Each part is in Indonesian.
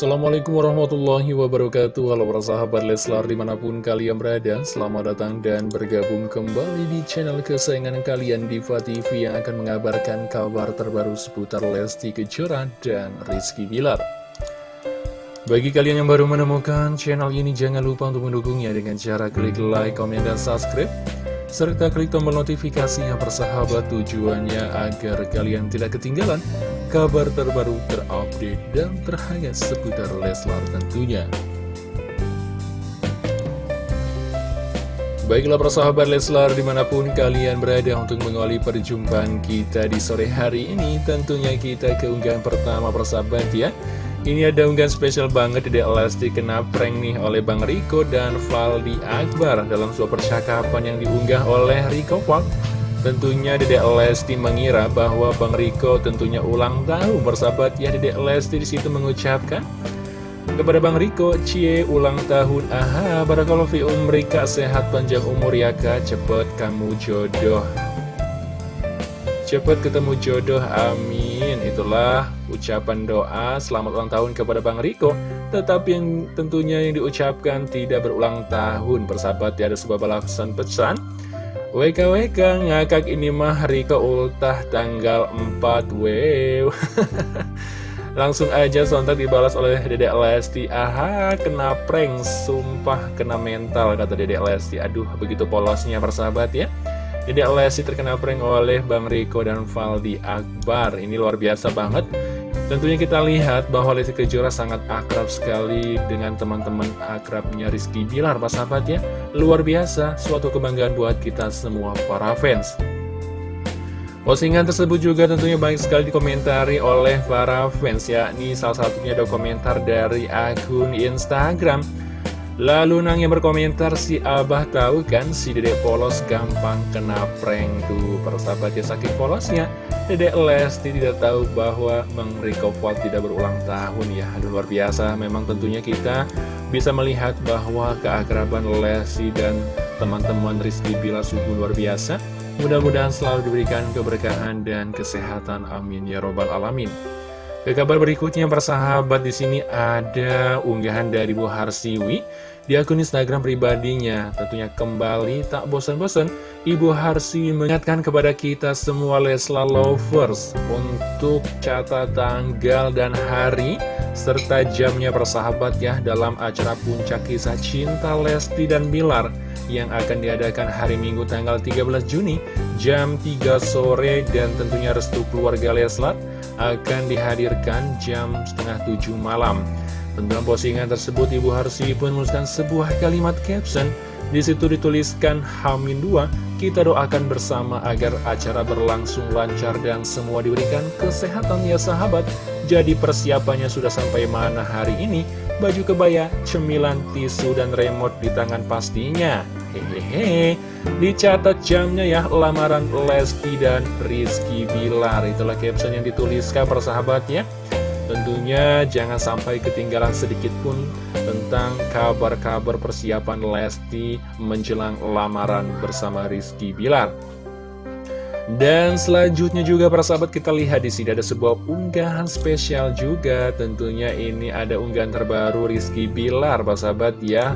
Assalamualaikum warahmatullahi wabarakatuh. Halo para sahabat Leslar di mana pun kalian berada Selamat datang dan bergabung kembali di channel kesayangan kalian Diva TV Yang akan mengabarkan kabar terbaru seputar Lesti Kejora dan Rizky Bilar. Bagi kalian yang baru menemukan channel ini Jangan lupa untuk mendukungnya dengan cara klik like, komen, dan subscribe serta klik tombol notifikasinya persahabat tujuannya agar kalian tidak ketinggalan kabar terbaru terupdate dan terhangat seputar Leslar tentunya. Baiklah persahabat Leslar di mana pun kalian berada untuk mengawali perjumpaan kita di sore hari ini Tentunya kita keunggahan pertama persahabat ya Ini ada unggahan spesial banget di Lesti kena prank nih oleh Bang Riko dan Valdi Akbar Dalam sebuah percakapan yang diunggah oleh Riko Val Tentunya Dedek Lesti mengira bahwa Bang Riko tentunya ulang tahun bersahabat. Ya Dedek Lesti di situ mengucapkan kepada Bang Riko, Cie ulang tahun, aha, barakallahu fi umrika, sehat panjang umur ya kak, cepet kamu jodoh. Cepet ketemu jodoh, amin. Itulah ucapan doa. Selamat ulang tahun kepada Bang Riko. Tetapi yang tentunya yang diucapkan tidak berulang tahun, bersahabat ya ada sebuah balasan pesan WKWK ngakak ini mah Riko ultah tanggal 4 Wow Langsung aja sontak dibalas oleh Dedek Lesti. Aha kena prank Sumpah kena mental kata Dedek Lesti. Aduh begitu polosnya persahabat ya. Dedek Lesti terkena prank oleh Bang Riko dan Valdi Akbar. Ini luar biasa banget Tentunya kita lihat bahwa Lesti Kejora sangat akrab sekali dengan teman-teman akrabnya Rizky Bilar, Pak sahabat ya. Luar biasa, suatu kebanggaan buat kita semua para fans. Postingan tersebut juga tentunya banyak sekali dikomentari oleh para fans, yakni salah satunya ada komentar dari akun Instagram. Lalu Nang yang berkomentar si Abah tahu kan si Dedek Polos gampang kena prank tuh. Persahabat ya saking polosnya Dedek Lesti tidak tahu bahwa Bang Riko Fuad tidak berulang tahun ya. Aduh luar biasa. Memang tentunya kita bisa melihat bahwa keakraban Lesti dan teman-teman Rizky Bila sungguh luar biasa. Mudah-mudahan selalu diberikan keberkahan dan kesehatan. Amin ya robbal alamin ke kabar berikutnya persahabat di sini ada unggahan dari Bu Harsiwi di akun Instagram pribadinya. Tentunya kembali tak bosan-bosan Ibu Harsiwi mengingatkan kepada kita semua Lesla lovers untuk catat tanggal dan hari serta jamnya persahabat ya dalam acara puncak kisah cinta Lesti dan Bilar yang akan diadakan hari Minggu tanggal 13 Juni jam 3 sore dan tentunya restu keluarga Leslar akan dihadirkan jam setengah tujuh malam. Dalam postingan tersebut, Ibu Harsi pun menuliskan sebuah kalimat caption. Di situ dituliskan Hamin 2, kita doakan bersama agar acara berlangsung lancar dan semua diberikan kesehatan ya sahabat. Jadi persiapannya sudah sampai mana hari ini? Baju kebaya, cemilan, tisu, dan remote di tangan pastinya. Hehehe, dicatat jamnya ya lamaran Lesti dan Rizky Bilar. Itulah caption yang dituliskan persahabatnya. Tentunya jangan sampai ketinggalan sedikit pun tentang kabar-kabar persiapan Lesti menjelang lamaran bersama Rizky Bilar. Dan selanjutnya juga para sahabat kita lihat di sini ada sebuah unggahan spesial juga. Tentunya ini ada unggahan terbaru Rizky Bilar, para sahabat ya.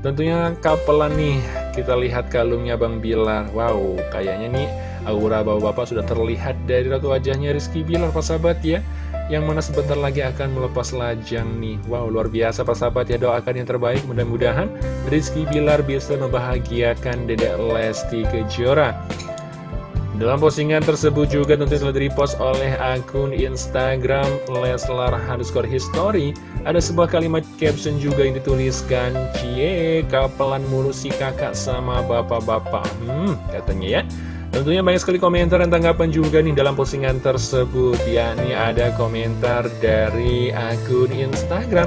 Tentunya kapelan nih, kita lihat kalungnya Bang Bilar. Wow, kayaknya nih aura bapak-bapak sudah terlihat dari ratu wajahnya Rizky Bilar, Pak sahabat ya. Yang mana sebentar lagi akan melepas lajang nih. Wow, luar biasa Pak sahabat ya, doakan yang terbaik. Mudah-mudahan Rizky Bilar bisa membahagiakan Dedek Lesti Kejora. Dalam postingan tersebut juga tentu telah di-repost oleh akun Instagram Leslar underscore history. Ada sebuah kalimat caption juga yang dituliskan Cie, kapelan mulu si kakak sama bapak-bapak. Hmm, katanya ya. Tentunya banyak sekali komentar dan tanggapan juga nih dalam postingan tersebut. Yakni ada komentar dari akun Instagram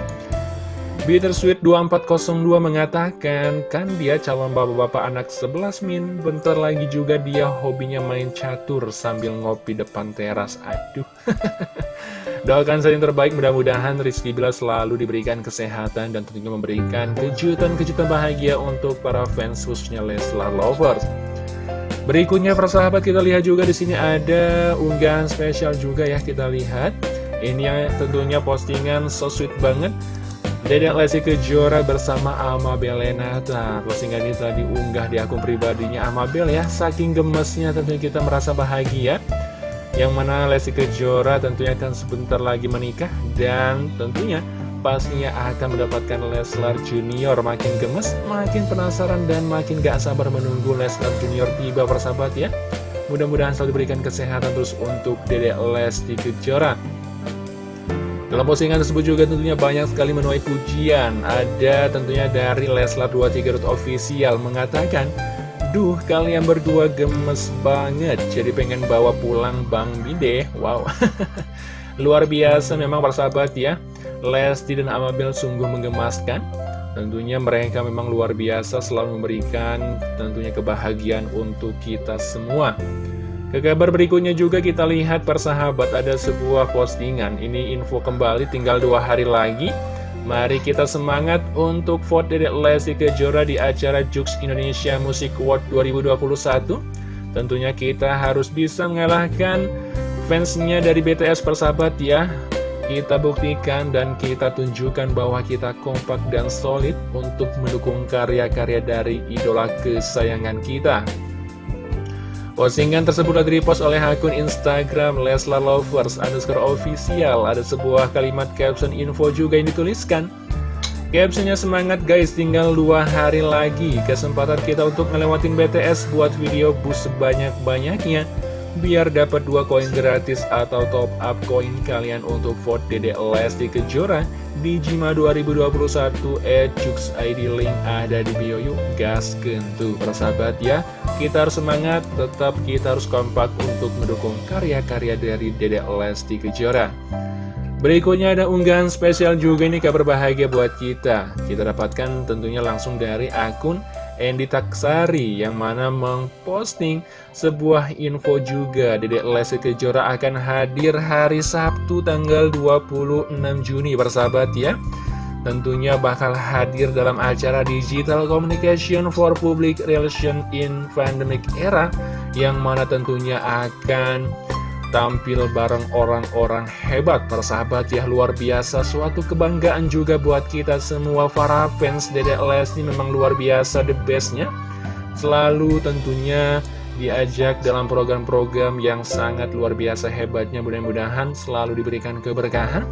Bittersweet 2402 mengatakan, kan dia calon bapak-bapak anak 11 min, bentar lagi juga dia hobinya main catur sambil ngopi depan teras. Aduh. Doakan saya yang terbaik, mudah-mudahan Rizky Bila selalu diberikan kesehatan dan tentunya memberikan kejutan-kejutan bahagia untuk para fans khususnya Leslar Lovers. Berikutnya persahabat kita lihat juga di sini ada unggahan spesial juga ya kita lihat Ini yang tentunya postingan so sweet banget Dedek Lesti Kejora bersama Alma Belenata Postingan ini telah diunggah di akun pribadinya Alma Bel ya. Saking gemesnya tentunya kita merasa bahagia. Yang mana Lesti Kejora tentunya akan sebentar lagi menikah Dan tentunya pastinya akan mendapatkan Leslar Junior. Makin gemes, makin penasaran dan makin gak sabar menunggu Leslar Junior tiba persahabat ya. Mudah-mudahan selalu diberikan kesehatan terus untuk Dedek Lesti Kejora dalam postingan tersebut juga tentunya banyak sekali menuai pujian. Ada tentunya dari Leslar23 Official mengatakan, Duh, kalian berdua gemes banget, jadi pengen bawa pulang Bang Bide. Wow, luar biasa memang persahabat ya. Lesti dan Amabel sungguh menggemaskan. Tentunya mereka memang luar biasa selalu memberikan tentunya kebahagiaan untuk kita semua. Ke kabar berikutnya juga kita lihat persahabat ada sebuah postingan. Ini info kembali tinggal dua hari lagi. Mari kita semangat untuk vote Dedek Lesti Kejora di acara Jux Indonesia Music Award 2021 Tentunya kita harus bisa mengalahkan fansnya dari BTS persahabat ya. Kita buktikan dan kita tunjukkan bahwa kita kompak dan solid untuk mendukung karya-karya dari idola kesayangan kita. Postingan tersebut telah repost oleh akun Instagram Leslar Lovers underscore official. Ada sebuah kalimat caption info juga yang dituliskan. Captionnya semangat guys, tinggal dua hari lagi. Kesempatan kita untuk ngelewatin BTS buat video bus sebanyak-banyaknya. Biar dapat dua koin gratis atau top up koin kalian untuk vote Dede Lesti Kejora di Jima 2021 Ejux ID link ada di bio yuk gas kentu persahabat ya kita harus semangat, tetap kita harus kompak untuk mendukung karya-karya dari Dedek Lesti Kejora. Berikutnya ada unggahan spesial juga nih kabar bahagia buat kita. Kita dapatkan tentunya langsung dari akun Endi Taksari yang mana memposting sebuah info juga. Dedek Lesti Kejora akan hadir hari Sabtu tanggal 26 Juni bersahabat ya. Tentunya bakal hadir dalam acara Digital Communication for Public Relation in Pandemic Era yang mana tentunya akan tampil bareng orang-orang hebat. Persahabat ya luar biasa. Suatu kebanggaan juga buat kita semua. Para fans Dedek Lesti memang luar biasa the bestnya. Selalu tentunya diajak dalam program-program yang sangat luar biasa hebatnya. Mudah-mudahan selalu diberikan keberkahan.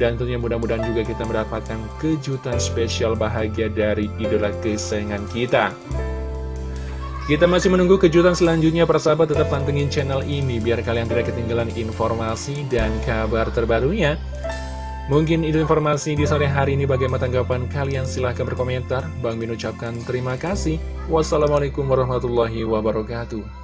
Dan tentunya mudah-mudahan juga kita mendapatkan kejutan spesial bahagia dari idola kesayangan kita. Kita masih menunggu kejutan selanjutnya, persahabat tetap pantengin channel ini biar kalian tidak ketinggalan informasi dan kabar terbarunya. Mungkin itu informasi di sore hari ini bagaimana tanggapan kalian silahkan berkomentar. Bang Min ucapkan terima kasih. Wassalamualaikum warahmatullahi wabarakatuh.